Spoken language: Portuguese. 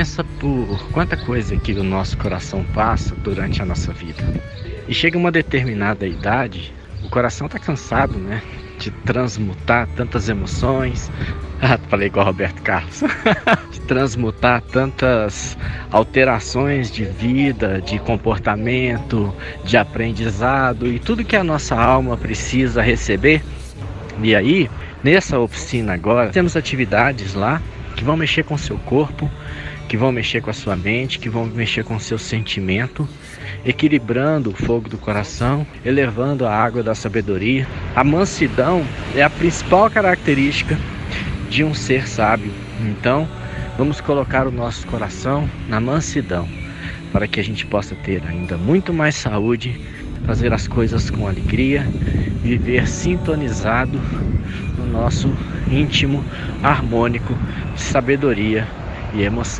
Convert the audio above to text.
Pensa por quanta coisa que o nosso coração passa durante a nossa vida. E chega uma determinada idade, o coração tá cansado, né? De transmutar tantas emoções. Ah, falei igual Roberto Carlos. de transmutar tantas alterações de vida, de comportamento, de aprendizado e tudo que a nossa alma precisa receber. E aí, nessa oficina agora, temos atividades lá que vão mexer com o seu corpo, que vão mexer com a sua mente, que vão mexer com o seu sentimento, equilibrando o fogo do coração, elevando a água da sabedoria. A mansidão é a principal característica de um ser sábio. Então, vamos colocar o nosso coração na mansidão, para que a gente possa ter ainda muito mais saúde, fazer as coisas com alegria, viver sintonizado no nosso íntimo harmônico de sabedoria e emoção.